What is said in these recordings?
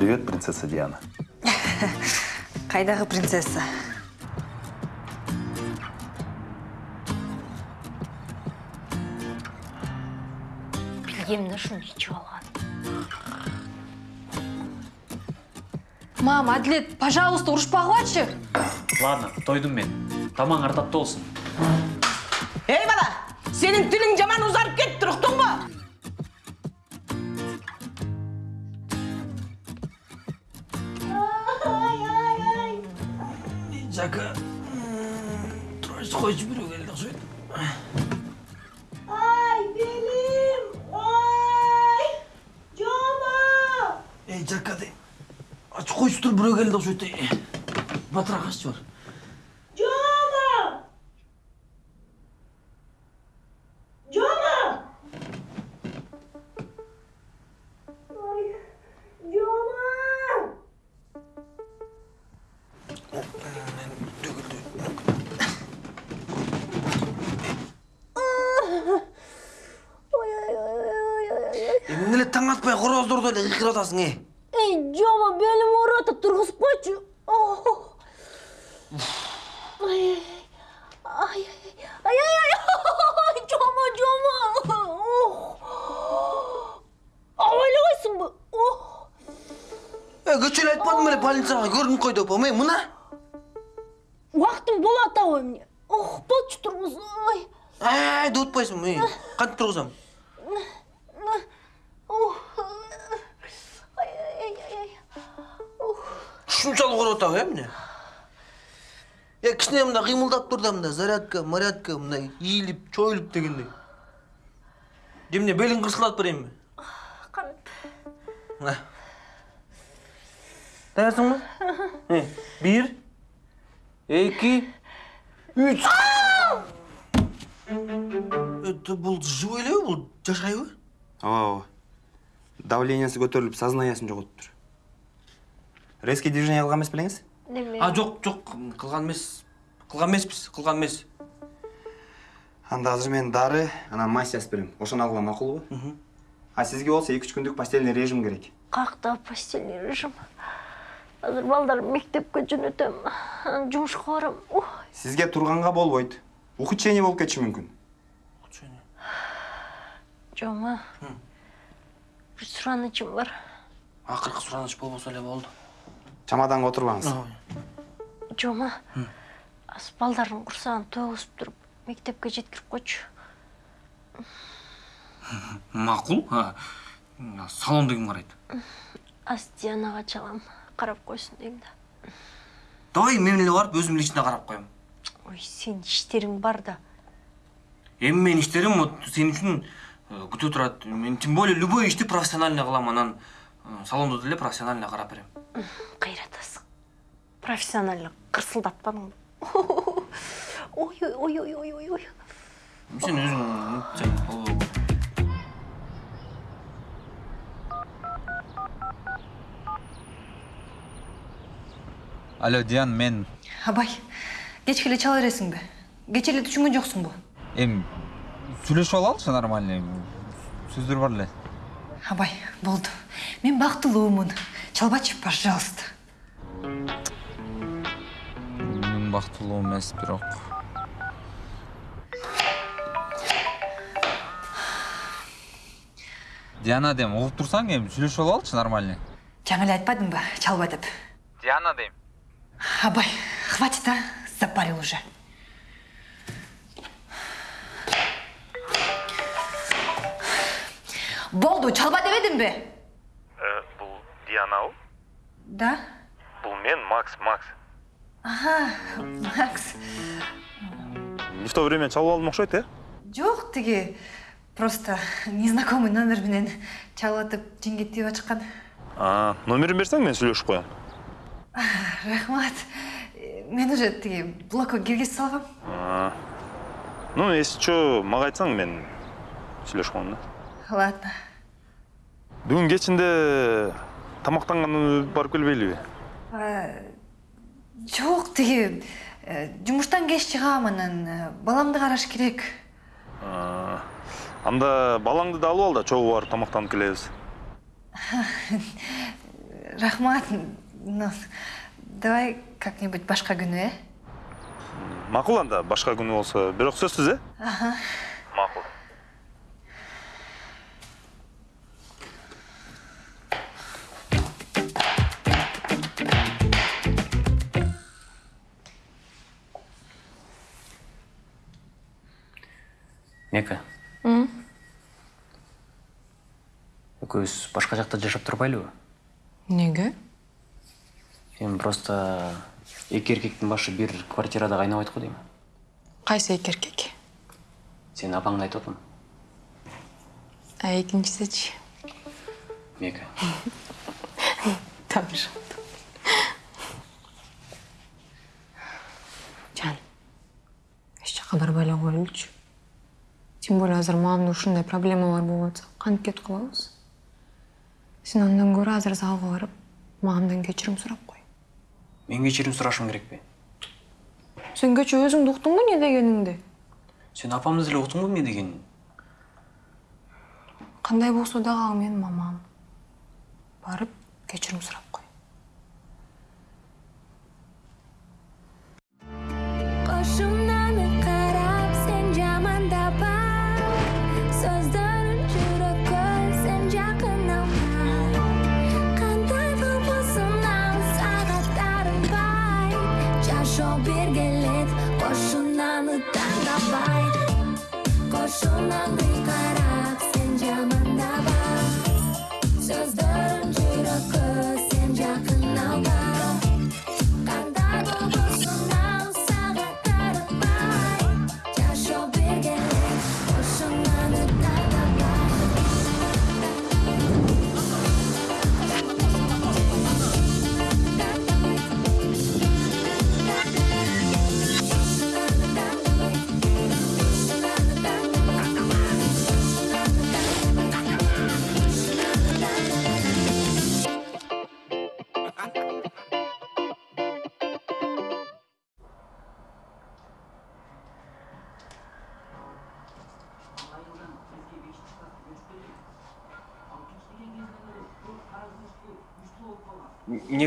Привет, принцесса Диана. Қайдағы принцесса? білгем да шуны ичип алган Мам, Әділет, пожалуйста, ұрышпағылачы. ладно тойдум мен тамаң артапты болсун Ей бала, сенің тілің жаман ұзарып Батырақ ашшы бар. Қойды опам, е, мына? Уақытым болады ау мне. Ох, болчу тұрмыз. Ой. Ай, дуытпайсың, е. Қантып тұрғызам. Ох. Ай ай ай ай. Ох. Шуншалық ұрып отау, е, міне? Е, кішіне мында қимылдап тұр да мында зарядка, марядка, мына иіліп, чойылып дегендей. Демне белің қырсылады бір еме? Қанып. Мына. Даярсың ба? бир эки үч. Э, бул живой элеби бул жашайбы ооба ооба. Давлениясы көтөрүлүп сознаниясын жоготуптур резкий движение кылган эмес белеңиз? А жок жок кылган эмес кылган эмеспиз кылган эмес. Анда азыр мен дары анан мась берем. Ошону алгыла макулбу? А сизге болсо эки үч күндүк постельный режим керек. Каяктагы постельный режим? Азыр балдар мектепке жөнөтөм анан жумушка барам ой сизге турганга болбойт. Ухудшение болуп кетиши мүмкүн. Жома. Бир суранычым бар. Ақырқы сұраныш болбоса эле болды. чамаданга отурбаңыз. Жома. Азыр балдардын курсагын тогузуп туруп мектепке жеткирип койчу. Макул? Салонда ким карайт. Азыр дианага чалам карап койсун дейм да Давай мен эле барып өзүм лично карап коем. ой сенин иштериң бар да. Эми менин иштерим вот сен үчүн э, күтө турат мен тем более любой ишти профессионально кылам анан э, салондо деле профессионально карап берем. Кыйратасың профессионально кырсылдатпадың ой ой ой ой ой ой ой. Сен өзүң алло диан мен Абай, кечке эле чала бересиңби? Кече эле түшүнгөн жоксуңбу? эми сүйлөшүп алалычы нормальный сөздөр бар эле Абай, болду. Мен бактылуумун. Чалбачы, пожалуйста. мен бактылуу эмес бирок диана дейм угуп турсаң эми сүйлөшүп алалычы нормальный Жаңа эле айтпадыңбы, чалба деп. диана дейм Абай, хватит, а? Запарил уже. Болду, чалба дебедимби? бұл дианабы Да. бұл мен макс макс Ага, Макс. не в то время чалып алдым окшойт э Жок, тиги просто незнакомый номер менен чалып жеңге тийип ачкан. а номерин берсең мен сүйлөшүп коем Рахмат. Мен уже тиги блокко киргизип салгам. А, ну если чо мага айтсаң мен коем да Ладно. бүгүн кечинде тамактангандан барып келбейлиби Жок, тиги э, жумуштан кеч чыгам анан э, баламды караш керек. А, анда балаңды да алып ал да чогуу барып тамактанып келебиз рахмат ну давай как нибудь башка күнү э макул анда башка күнү болсо бирок сөзсүз э аха. Макул мека экөөбүз башка жакта жашап турбайлыбы Неге? Эми просто эки эркектин башы бир квартирада кайнабайт го дейм Кайсы эки эркек? сенин апаңды айтып атам А экинчисичи? мека Тамыр. Жан, эч жака барбай эле коелучу. Тем более азыр маамда ушундай проблемалар болуп атса, кантип кетип калабыз? Сен андан көрө азыр залга барып, маамдан кечирим сурап мен кечирим сурашым керекпи Сен кечээ өзүңдү уктуңбу эмне дегениңди? сен апамды деле уктуңбу эмне дегенин Кандай болсо дагы ал менин мамам. Барып кечирим сурап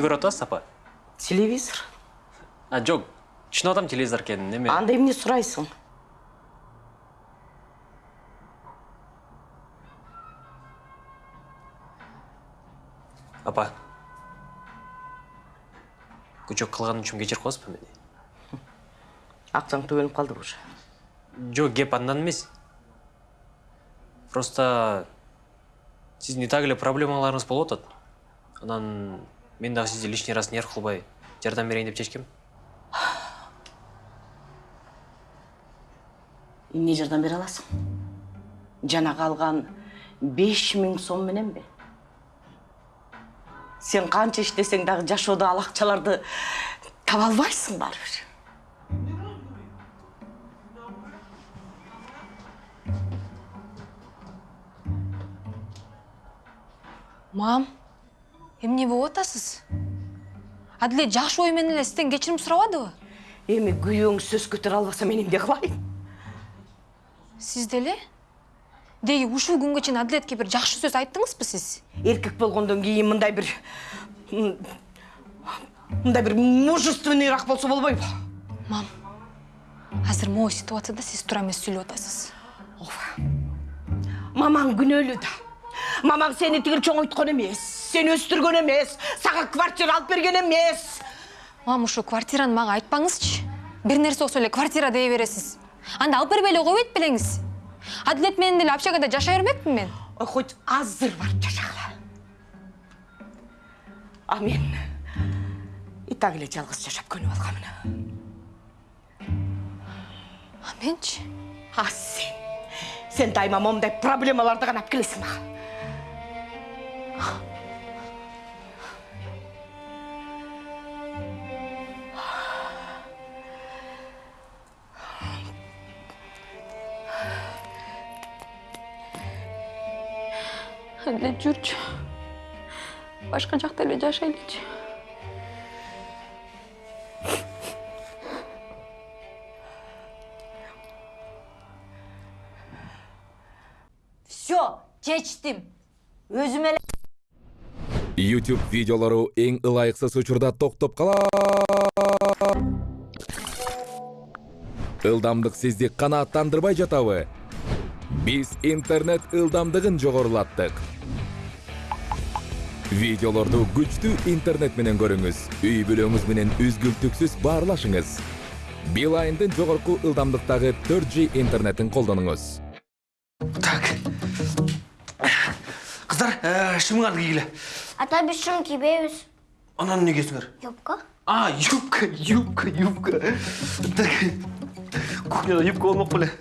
көрүп атасыз апа телевизор? А түшүнүп атам телевизор экенин эме анда эмне сурайсың апа. Күчөк кылганым үчүн кечирип коесузбу мени? Акчаң төбөлүп калдыбы уже. Жок кеп андан эмес. Просто сиздин и так эле проблемаларыңыз болуп атат. Анан мен дагы сизди лишний раз нерв кылбай жардам берейин деп чечкем эмне жардам бере аласың? Жанагы алган беш миң сом мененби сен канча иштесең дагы жашоодо ал акчаларды таба албайсың барыбир Мам, эмне болуп атасыз? Адилет жакшы ой менен эле сизден кечирим сурабадыбы? эми күйөөң сөз көтөрө албаса мен эмне кылайын Сиз деле? Деги ушул күнгө чейин Адилетке бир жакшы сөз айттыңызбы сиз? эркек болгондон кийин мындай бир мындай бир мужественныйраак болсо болбойбу Мам, азыр могу ситуацияда сиз туура эмес сүйлөп атасыз. мамаң күнөөлүү да мамаң сени тигил чоңойткон эмес сени өстүргөн эмес сага квартира алып берген эмес Мам, ушу квартираны мага айтпаңызчы. Бир нерсе болсо эле квартира дей бересиз. Анда алып бербей эле койбойт белеңиз. Адилет менен деле общагада жашай бермекпин мен. ой хоть азыр барып жашагыла а мен и так эле жалгыз жашап көнүп алганмын А менчи? а сен сен дайыма момундай проблемаларды гана алып келесиң мага Адилет жүрчү. Башка жакта эле жашайлычы. Все, чечтим. Өзүм эле YouTube видеолору эң ылайыксыз учурда токтоп калат. Ылдамдык сизди канааттандырбай жатабы? Биз интернет ылдамдыгын жогорулаттык. Видеолорду күчтүү интернет менен көрүңүз. Үй бүлөңүз менен үзгүлтүксүз баарлашыңыз. Билайндын жогорку ылдамдыктагы 4G интернетин колдонуңуз. Қыздар, ә, шымған кигілі. Ата біз шым кибейбиз. Анан не кесіңер? Юбка? А, юбка, юбка, юбка. Так, кухняда юбка біле.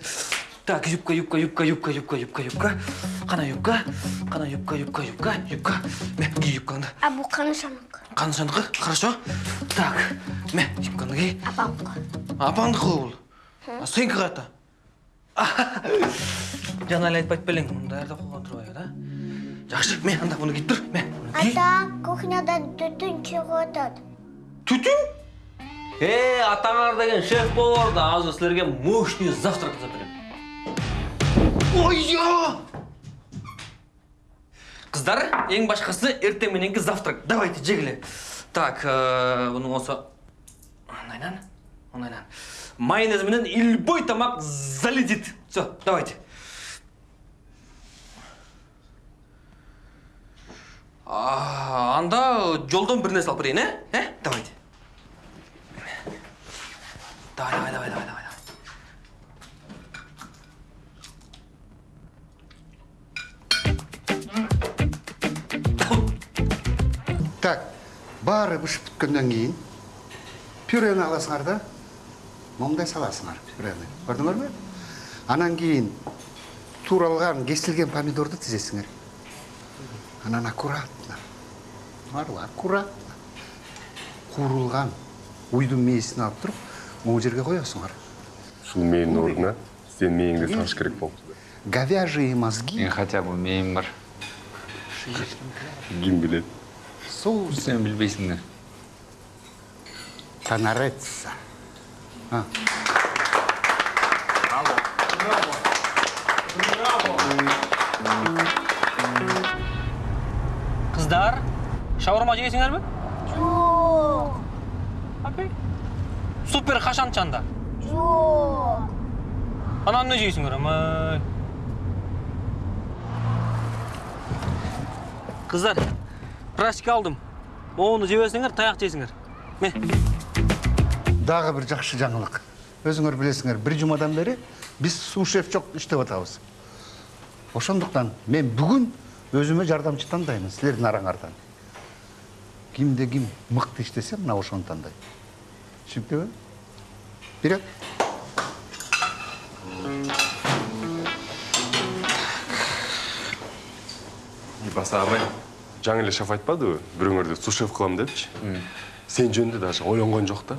Так, юбка, юбка, юбка, юбка, юбка, юбка, юбка. Қана юбка, қана юбка, юбка, юбка, юбка. Мә, ки юбкаңды. А бұл қанышанык? Қаншандықы? Хорошо. Так, мә, юбкаңды ки. Апаңдыкы. Апаңдықы бұл. А сенікі қата. Жаңа әлі айтпайды білең, мұнда әрді қойған тұрбай, да? Жақсы, мә, анда бұны киіп тұр, мә. Ата, кухнядан түтін шығып атат. Түтін? Э, атаңар деген шеф повар да азыр силерге мощный завтрак жасап берем. Ой-я! Қыздар, ең башқасы ертең мененки завтрак. Давайте, жегіле. Так, э, бұның осы ондайнан, ондайнан. Майонез менен любой тамақ залетит. Все, давайте. А, анда жолдон бір нәрсе алып? Э? Давайте. Давай, давай, давай, давай, Так, бары бышып бүткөндөн кийин пюрени аласыңар да момундай саласыңар пюрени. Көрдүңөрбү? Анан кийин тууралган, кесилген помидорду тизесиңер. Анан аккуратно. Марла, аккуратно. Куурулган уйдун мээсин алып туруп, могу жерге коесуңар. Ушул мээнин ордуна сен мээңди сагыш керек болуп. Говяжьи мозги. Мен хотя бы мээм бар. Ким билет? Соус. Сен билбейсиңдер. Танарется. А. Қыздар, шаурма жегесіңер бе? Жоқ. Апей. Супер қашанчанда. Жоқ. Анан не жейсіңер, амай. Қыздар, практика алдым. Оны жебесіңер, таяқ жейсіңер. Ме? Дагы бир жакшы жаңылык. Өзүңөр билесиңер, бир жумадан бери биз сушеф жок иштеп атабыз. Ошондуктан мен бүгүн өзүмө жардамчы тандайм силердин араңардан. Кимде ким мыкты иштесе, мына ошону тандайм. Түшүнүктүбү? Вперед! баса абай жаңы эле шеф айтпадыбы бирөөңөрдү сушеф кылам депчи сен жөнүндө даже ойлонгон жок да.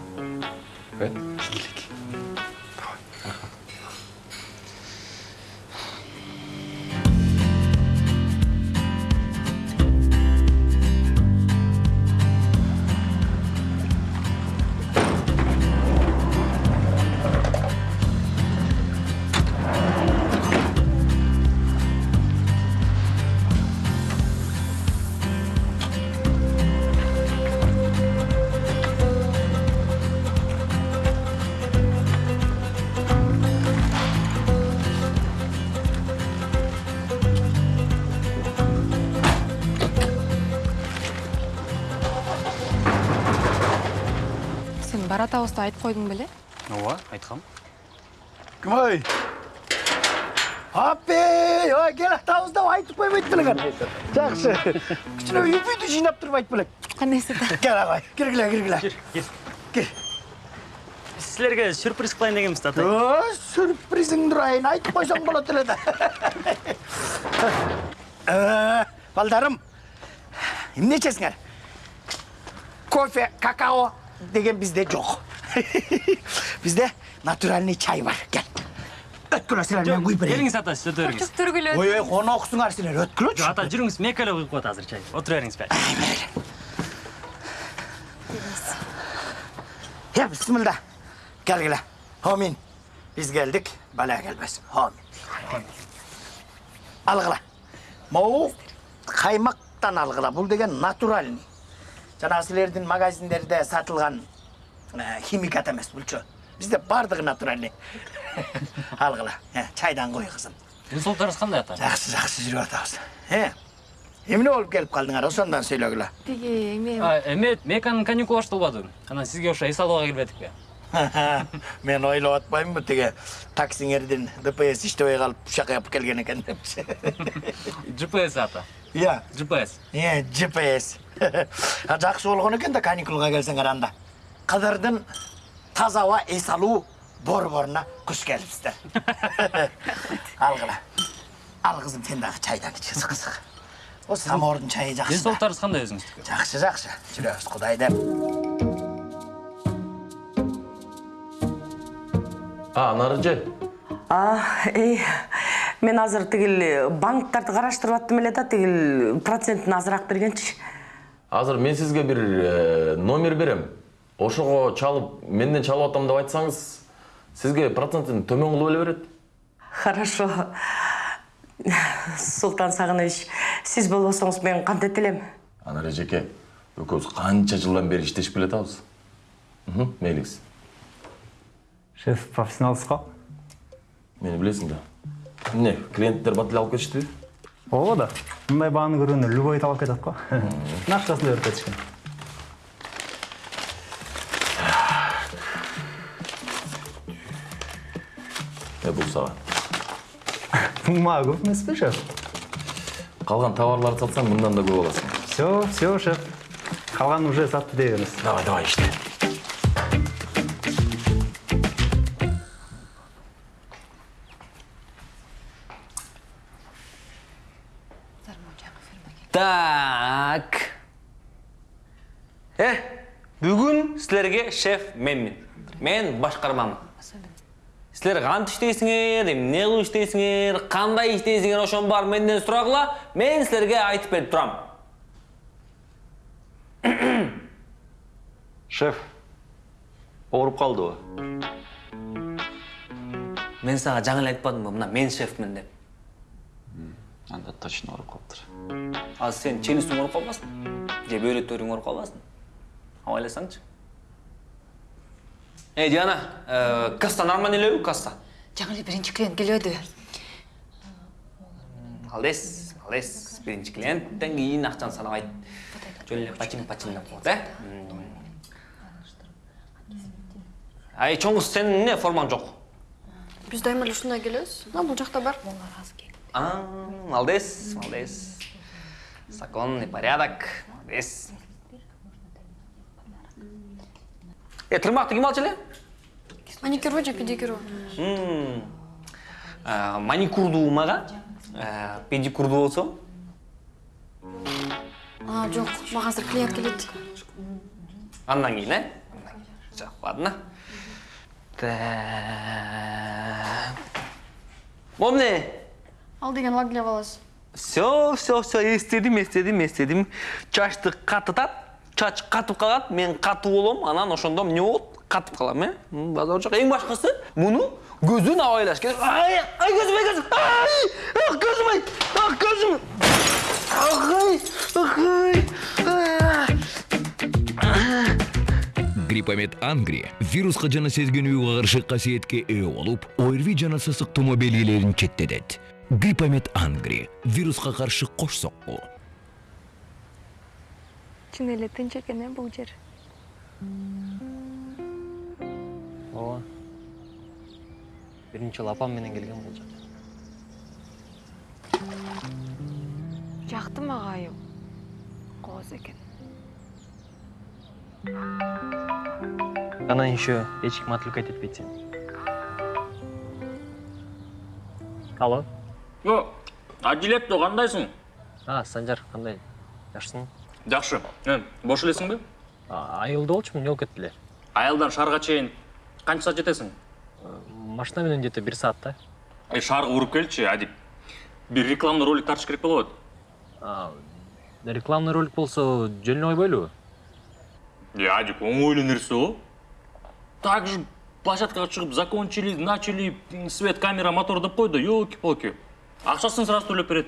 Қойдың беле? ооба айткам Кымай? Апей, ой, кел атабызда айтып койбойт белең. Жакшы. Кичине үйбүйдү жыйнап туруп айтып белең. Кандайсы да? Кел агай, киргиле, киргиле. кел Кел. силерге сюрприз кылайын дегенбиз да атай О, сюрпризиңди урайын, айтып койсоң болот эле да. Э, Балдарым, эмне ичесиңер? Кофе, какао деген бизде жок. Бизде натуральный чай бар. Кел. Өткүлө силер мен куюп берейин. келиңиз ата сиз өтө бериңиз Түргүлө. Ой, ой, коноксуңар силер, өткүлөчү. жок ата жүрүңүз мека эле куюп коет азыр чай отура бериңиз бери Ya bismillah. Gelgile. Amin. Biz geldik, bela gelmez. Amin. Algıla. Mau kaymak бактан алгыла бул деген натуральный жанагы силердин магазиндерде сатылган э, химикат эмес булчу бизде баардыгы натуральный алгыла Э, чайдан кой кызым денсаулықтарыңыз қандай ата жакшы жакшы жүрүп атабыз э эмне болуп келип калдыңар ошондон сөйлөгүлө Тиги эме эме меканын каникул башталбады анан сизге ошо эс алууга келбедикпи мен ойлоп атпаймынбы тиги таксиңердин дпс иштебей калып ушака алып келген экен депчи gps ата иә gps э gps А, жакшы болгон экен да каникулга келсеңер анда кыдырдын таза аба эс алуу борборуна куш келипсиздер алгыла ал кызым сен дагы чайдан ич кызык кызык о самоордун чайы жакшы да. денсаулықтарыңыз қандай өзіңіздікі жакшы жакшы жүрөбүз кудай деп а нарыжы А, эй, мен азыр тигил банктарды караштырып аттым эле да тигил процентин азыраак бергенчи. азыр мен сизге бир э, номер берем ошого чалып менден чалып атам деп айтсаңыз сизге процентин төмөн кылып эле берет Хорошо. Султан Сагынович, сиз болбосоңуз мен кантет элем? анар эжеке экөөбүз канча жылдан бери иштешип келатабыз Мхм, мейлиңиз шеф профессионалсыз го мени билесиң да. Эмне клиенттер бат эле алып кетиштиби ооба да. Мындай бааны көргөндө любой талап кетет го акчасын эле берип кетишкен сага бул мага көп эмеспи шеф калган товарларды сатсаң мындан да көп аласың все все шеф калганын уже сатты бериңиз давай давай иште Так. Э, бүгін сілерге шеф менмін. Мен башқармамын. Сілер қант іштейсіңер, не қылып іштейсіңер, қандай іштейсіңер, ошон бар менден сұрағыла, мен сілерге айтып беріп тұрам. шеф ооруп калдыбы Мен саға жаңа эле айтпадым ба, мына мен шефмін деп. анда точно ооруп калыптыр Ал сен челюстің ооруп қалмасын? Же бөйрөттөрүң ооруп қалмасын? Абайласаңчы. Эй, Диана, э, касса нормально элеби, касса? жаңы эле биринчи клиент келбеди Алдес, алдес. Биринчи клиенттен кийин акчаны санабайт. Жөн эле пачин пачин деп коет, э? Ай, чоңуз сенин эмне формаң жок? Биз дайыма эле ушундай келебиз. А бул жакта бар. А, молодец, молодец. Законный порядок, молодец. Э, тырмакты ким алчу эле? Маникюрбу же педикюрбу? М, э, Маникурду мага, э, педикурду болсо. А, жок, мага азыр клиент келет. Андан кийин, э? Жок, ладно. Так. Помни, Ал деген лагле баласы. Все, все, все, естедим, естедим, естедим. Чачты катытат, чач катып калат, мен катуу болом, анан ошондо эмне болот? Катып калам, э? Базар жок. Эң башкысы муну көзүн абайлаш керек. Ай, ай көзүм, ай көзүм. Ай, ах көзүм, ай, ах көзүм. Ах, ай, ай. гриппомет ангри вирусқа жана сезгенүүгө каршы касиетке ээ болуп орви жана сасык тумо белгилерин четтетет гриппомет ангри вирусқа каршы кош сокку Чын эле тынч экен э бул жер. ооба биринчи жолу апам менен келген бул жака Жакты мага айыл. Кооз экен. анан еще эч ким отвлекать этпейт сени алло О, Адилетто кандайсың? а санжар кандай жакшысыңбы Жакшы. Э, бош элесиңби? айылда болчумун жол кетти эле Айылдан шаарга чейин канча саат жетесиң? машина менен где то бир саатта Э, шаарга уруп келчи, Адип. Бир рекламный ролик тартыш керек болот. рекламный ролик болсо жөн эле ойбойлубу Е, Адик, оңой эле нерсе го. Так же площадкага чыгып закончили, начали, свет, камера, мотор деп койду. Ёлки-палки. Акчасын сразу төлөп берет.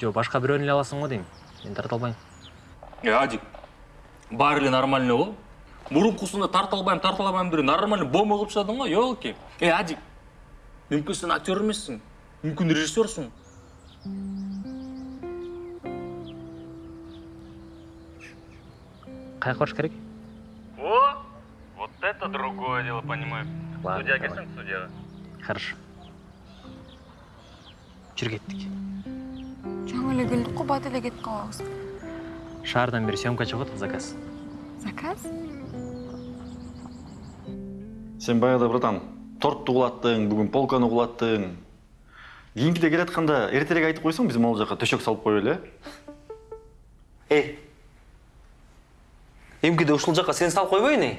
жо башка бирөөнү эле аласың го дейм мен тарта албайм Е, Адик, баары эле нормальный го. Мурункусунда тарта албайм, тарта албайм деп нормальный бомба кылып тастадың го, ёлки. Е, Адик, мүмкүн сен актер эмессиң, мүмкүн режиссерсуң. каяка барыш керек О, вот это другое дело, понимаю. Студияга келсең, студияга. хорошо жүр кеттик жаңы эле келдик го бат эле кетип калабыз шаардан бери съемка чыгып атат заказ. Заказ? Сен баягыда братан. Тортты кулаттың бүгүн полканы кулаттың кийинкиде келатканда эртерээк айтып койсоң биз могул жака төшөк салып коелу э? Эй эмкиде ушул жака сен салып койбойюн эй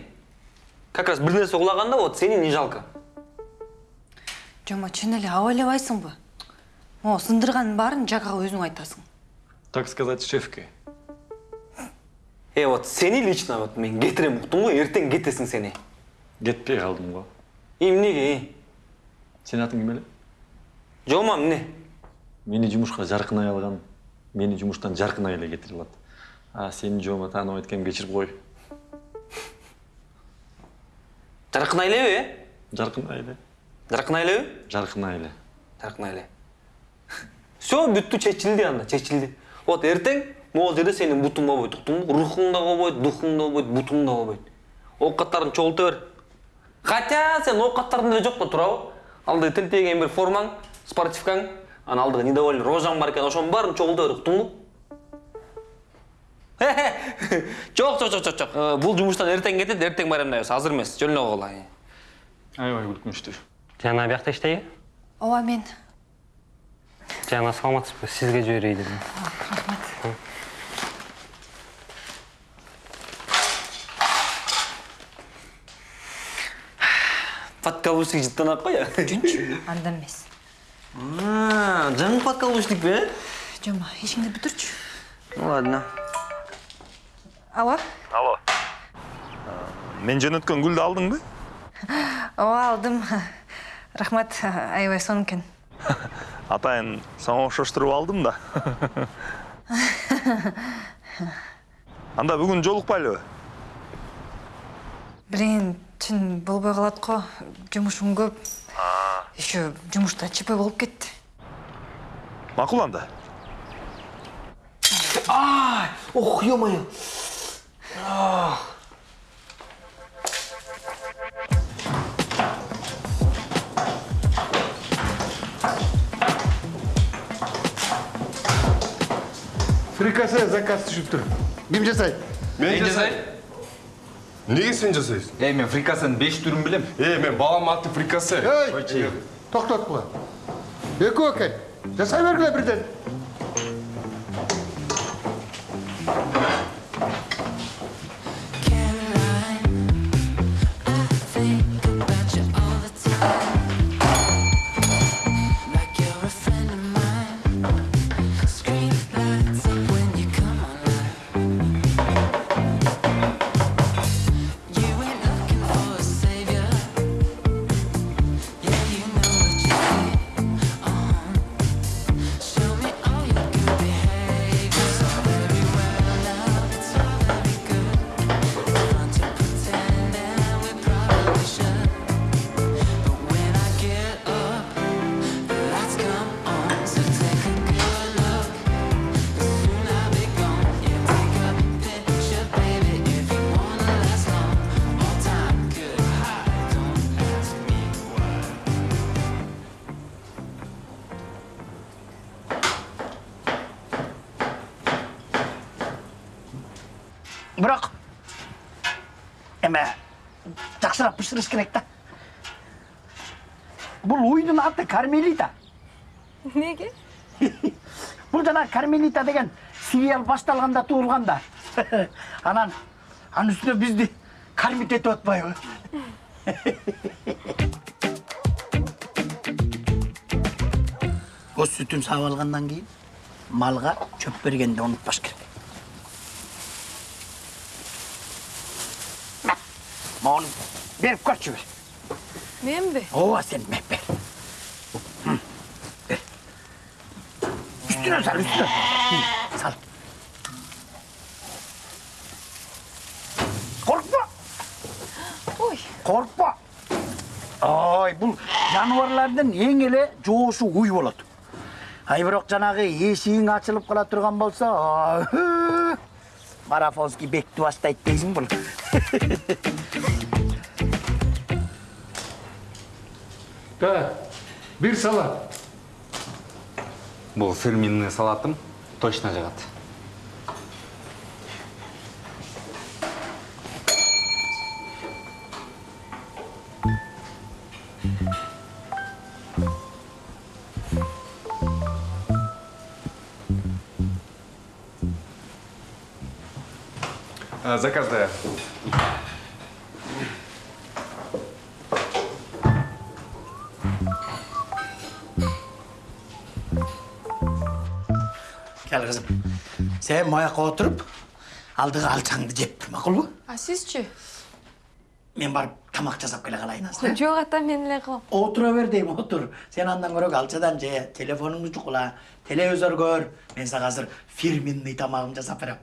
как раз бир нерсе кулаганда вот сени не жалко? Жома чын эле аба элебайсыңбы могу сындырганын баарын жакага өзүң айтасың. Так сказать шефке. Э вот сени лично вот мен кетирем уктум го эртең кетесиң сени. Кетпей калдым го эмнеге сенин атың ким эле жома эмне мени жумушка жаркынай алган мени жумуштан жаркынай эле кетирип алат а сени жома тааныбайт экеним кечирип кой жаркынай элеби э жаркынай эле жаркынай элеби жаркынай эле жаркынай эле все бүттү чечилди анда чечилди вот эртең могул жерде сенин бутуң болбойт уктуңбу рухуң да болбойт духуң да болбойт бутуң да болбойт оокаттарыңды чогулта бер хотя сен оокаттарың деле жок да туурабы алдыда тилтейген бир формаң спортивкаң анан алдыга недовольный рожаң бар экен ошонун баарын чогулта бер уктуңбу жок жок жок жок жок Э, бул жумуштан эртең кетет эртең байрамдайбыз азыр эмес жөн эле койгула аябай күлкүнчтүү жана биякта иштейби ооба мен. Жана саламатсызбы сизге жиберейин дедим подкаблучник жыттанат го я жүнчү анда эмес жаңы подкаблучникпи э жома ишиңди бүтүрчү ну ладно алло алло мен жөнөткөн гүлдү алдыңбы ооба алдым рахмат аябай сонун экен атайын сага окшоштуруп алдым да анда бүгүн жолукпайлыбы блин чын болбой калат го жумушум көп. Еще жумушта чп болуп кетти макул анда ай ох ё моё фрикасе заказ түшүп тур ким жасайт мен жасайм эмнеге сен жасайсың эй мен фрикасенин беш түрүн билем э мен балам аты фрикасе ей токтоткула экөө экен жасай бергиле бирден жакшыраак бышырыш керек да бул уйдун аты кармелита эмнеге бул жана кармелита деген сериал башталганда туулган да анан анын үстүнө бизди кармит этип атпайбы көз сүтүн саап алгандан кийин малга чөп бергенди унутпаш керек маған беріп қойшы бір мен бе ооба сен мен бер бер үстіне сал үстіне сал қорықпа ой қорықпа ой бұл жануарлардың ең еле жоғысы ой болады ай бирок жанагы эшигиң ачылып кала турган болсо марафонский бекти баштайт дейсиң бул Да, бир салат. Бұл фирменный салатым точно жағады. Э, Заказ да. Сен мояка отуруп алдыга алчаңды жеп макулбу А сизчи? мен барып тамак жасап келе калайын азыр Жок ата мен эле кылам. отура бер дейм отур сен андан көрө алчадан же телефонуңду чукула телевизор көр мен сага азыр фирменный тамагымды жасап берем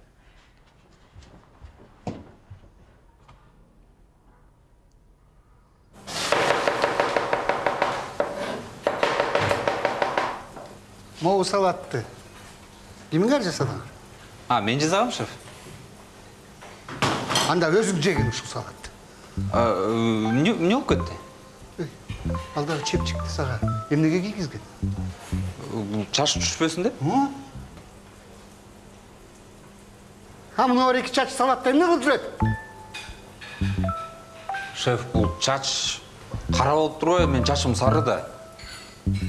Могу салатты. Кимиңер жасадыңар? А, мен жазағым, шеф. Анда өзүң жегин ушул салатты. Эмне болуп кетти? Алдагы чепчикти сага эмнеге кийгизген? Чач түшпөсүн деп? А мына бар эки чач салатты эмне кылып жүрөт? Шеф, бул чач кара болуп турбайбы? Мен чачым сары да.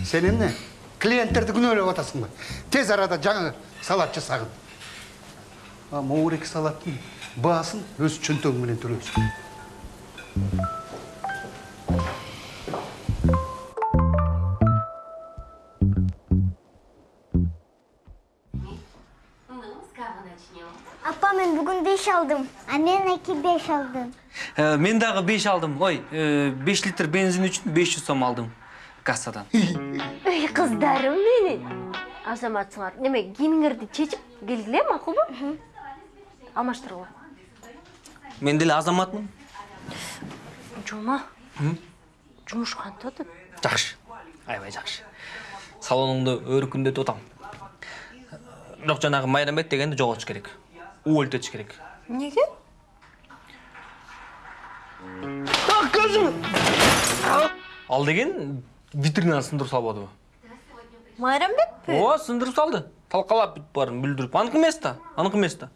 Сен эмне? Клиенттерди күнөөлөп атасың ба? Тез арада жаңы салат жасагын. Эки салаттын баасын өз чөнтөгүң менен төлөйсүң. Апа мен бүгін беш алдым. А мен әке беш алдым. Мен дагы 5 алдым. Ой, 5 литр бензин үчүн 500 сом алдым кассадан. Үй қыздарым менің. Азаматсыңар. Неме, киіміңерді чечіп келгіле мақұл Алмаштырғыла. Мен деле азаматмын. Жома, жұмыш қантады? Жакшы. Аябай жакшы. Салонуңду өркүндөтүп атам. Бирок жанагы майрамбек дегенди жоготуш керек. Уөлтөтүш керек. Неге? Ал деген витринаны сындырып салбадыбы? Майрамбек пе? Ооба, сындырып салды. Талкалап бүт барын бүлдүрүп. Аныкы эмес да, аныкы эмес да.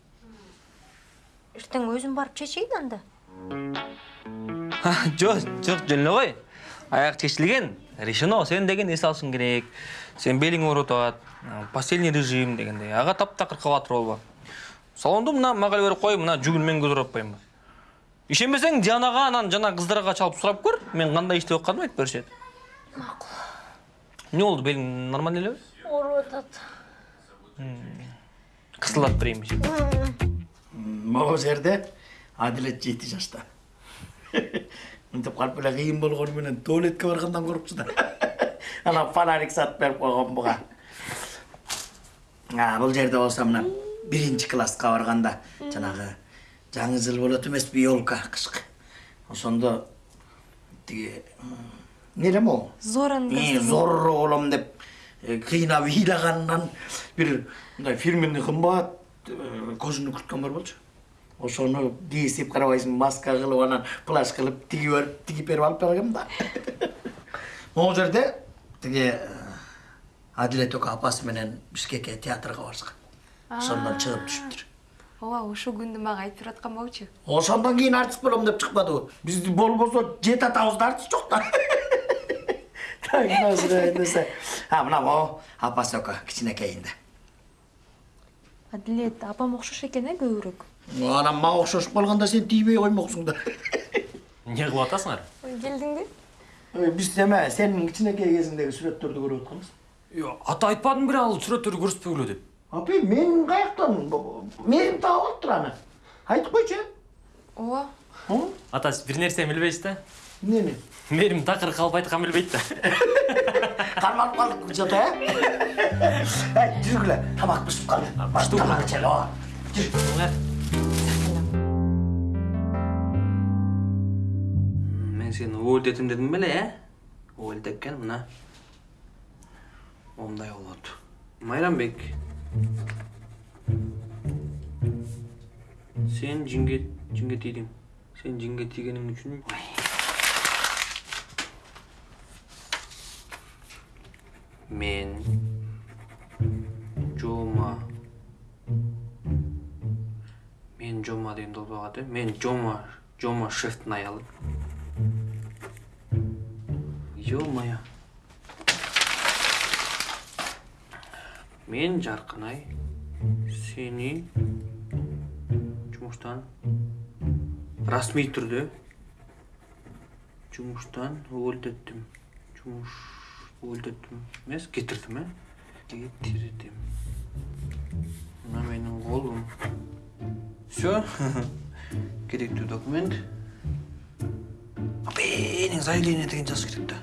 Ертең өзім барып чечейін анда. Жок, жок, жөн эле кой. Аяк чечилген. Решено, сен деген эс алышың керек. Сен белиң ооруп атат. Постельный режим дегендей. Ага таптакыр кабатыр болбо. Салонду мына мага берип кой, мына жүгүн мен көтөрүп атпаймынбы. Ишенбесең, Дианага анан жана кыздарга чалып сурап көр. Мен кандай иштеп атканымды айтып беришет. Макул. Не болду, белиң нормально элеби? Ооруп атат. Кысылдатып берейинби? Могу жерде адилет жети жашта мынтип калып эле кыйын болгону менен туалетке баргандан коркчу да анан фонарик сатып берип койгон буга бул жерде болсо мына биринчи класска барганда жанагы жаңы жыл болот эмеспи елка кышкы ошондо тиги эмне могу Зоран зорро болом деп кыйнап ыйлаганынан бир мындай фирменный кымбат көзүнө күрткөн бар болчу ошону дээсип карабайсың маска кылып анан плащ кылып тигип берип тигип берип алып бергем да могу жерде тиги адилет эке апасы менен бишкекке театрга барышкан ошондон чыгып түшүптүр Ооба, ошол күндү мага айтып аткан болчу. ошондон кийин артист болом деп чыкпадыбы бизди болбосо жети атабызда артист жок да так назира эндесе а мына могу апасы эке кичинекейинде Адилет, апам окшош экен э көбүрөөк. Анан мага окшошуп калганда сен тийбей коймоксуң да Не кылып атасыңар? Келдиңби? Ой, биз эме сенин кичинекей кезиңдеги сүрөттөрдү көрүп атканбыз Ата айтпадым бир ал сүрөттөрдү көрсөтпөгүлө деп. апай мен каяктан мээрим таап алыптыр аны айтып койчу э Ооба. Ата сиз бир нерсе билбейсиз да? эмнени Мээрим такыр калып айткан билбейт да. кармалып калдык жото э эй жүргүлө тамак бышып калды тамак ичели ооба жүр мен увольтетим дедим беле э увольтеткен мына момундай болот майрамбек сен жинге жинге тийдиң сен жинге тийгениң үчүн мен жома мен жома деген э мен жома жома шефтин аялы ё моё мен жаркынай сени жумуштан расмий түрдө жумуштан увольтеттим жумуш увольтеттим эмес кетирдим э кетирдим мына менин колум все керектүү документ менин заявление деген жазыш керек да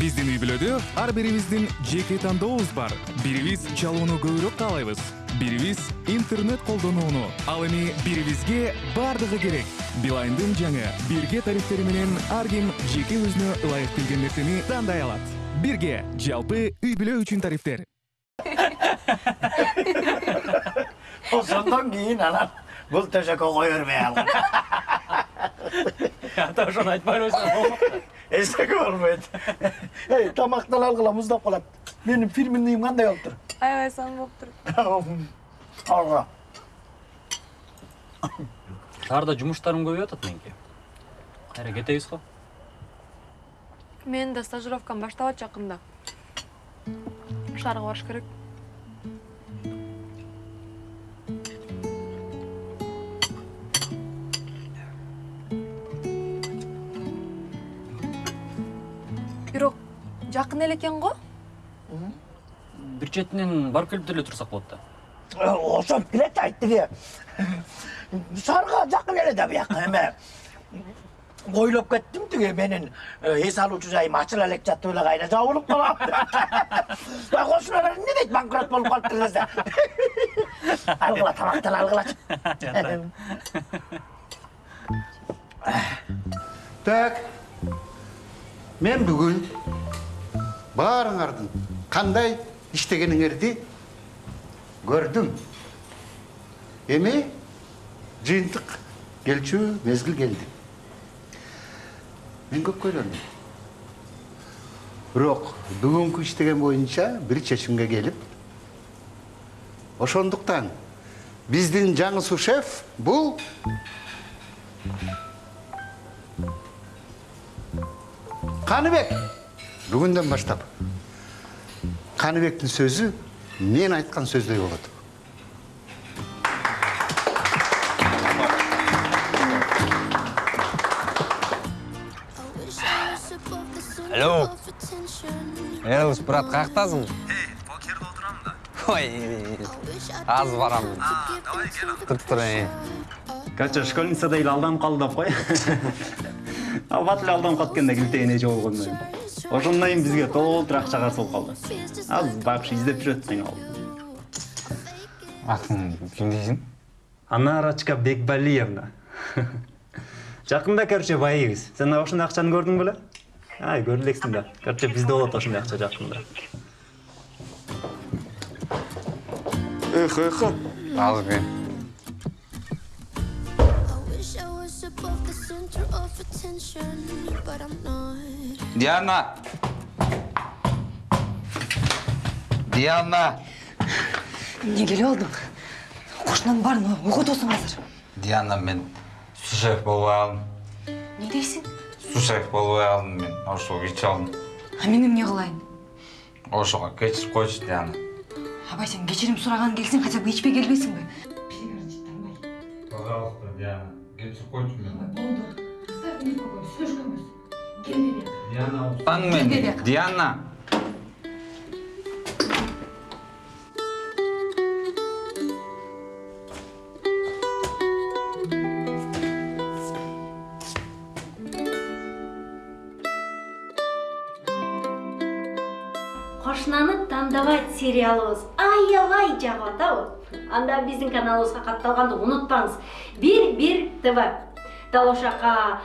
биздин үй бүлөдө ар бирибиздин жеке тандообуз бар бирибиз чалууну көбүрөөк каалайбыз бирибиз интернет колдонууну ал эми бирибизге баардыгы керек билайндын жаңы бирге тарифтери менен ар ким жеке өзүнө ылайык келген нерсени тандай алат бирге жалпы үй бүлө үчүн тарифтер ошондон кийин анан бул төшөккө кое бербей алган ата ошону айтпай койсоң эчтеке болбойт эй тамактан алгыла муздап калат менин фирменныйым кандай болуптур аябай сонун болуптур алгыла шаарда жумуштарым көбөйүп атат меники кайра кетебиз го менин да стажировкам башталат жакында шаарга барыш керек жакын эле экен го бир четинен барып келип деле турсак болот да ошентип келет айт тиги шаарга жакын эле да бияка эме ойлоп кеттим тиги менин эс алуучу жайым ачыла элек жатып эле кайра жабылып калам кошуналар эмне дейт банкрот болуп калыптыр десе? Алгыла тамактан алгылачы так мен бүгін баарыңардын кандай иштегениңерди көрдүм эми жыйынтык келчү мезгил келди мен көп көйрөндүм бирок бүгүнкү иштеген боюнча бир чечимге келип ошондуктан биздин жаңы сушеф бул каныбек бүгүндөн баштап каныбектин сөзү мен айткан сөздөй болот алло элус брат покерде отурам да. Ой азыр барамын туруп тур короче школьницада эле алданып калды деп кой ал бат эле алданып калып экен да килтеген эже болгондон ошондон кийин бизге толтура акча карыз болуп калды. Азыр вообще издеп жүрөт айналып атын ким дейсиң? Анарочка бекбалиевна. Жакында короче байыбыз сен ошондой акчаны көрдүң беле? Ай көрө элексиң да короче бизде болот ошондой акча жакында. Эх эх азыр not. диана диана эмне келип алдың кошунанын баарын угутуусуң азыр. Диана мен сушеф болбой калдым эмне дейсиң? Сушеф болбой калдым мен. Ошого кечире алдым. А мен эмне кылайын? Ошого кечирип койчу диана. Абай сен кечирим сураган келсең хотя бы ичпей келбейсиңби. Пожалуйста диана. Диана диана. Кошунаны тандабайт сериалыбыз аябай жагып атабы анда биздин каналыбызга катталганды унутпаңыз бир тв жака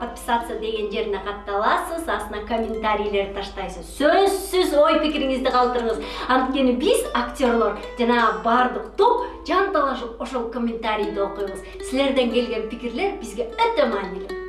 подписаться деген жерине катталасыз астына комментарийлер таштайсыз. Сөзсүз ой пикириңизди калтырыңыз анткени биз актерлор жанагы баардык топ жанталашып ошол комментарийди окуйбуз силерден келген пикирлер бизге өтө маанилүү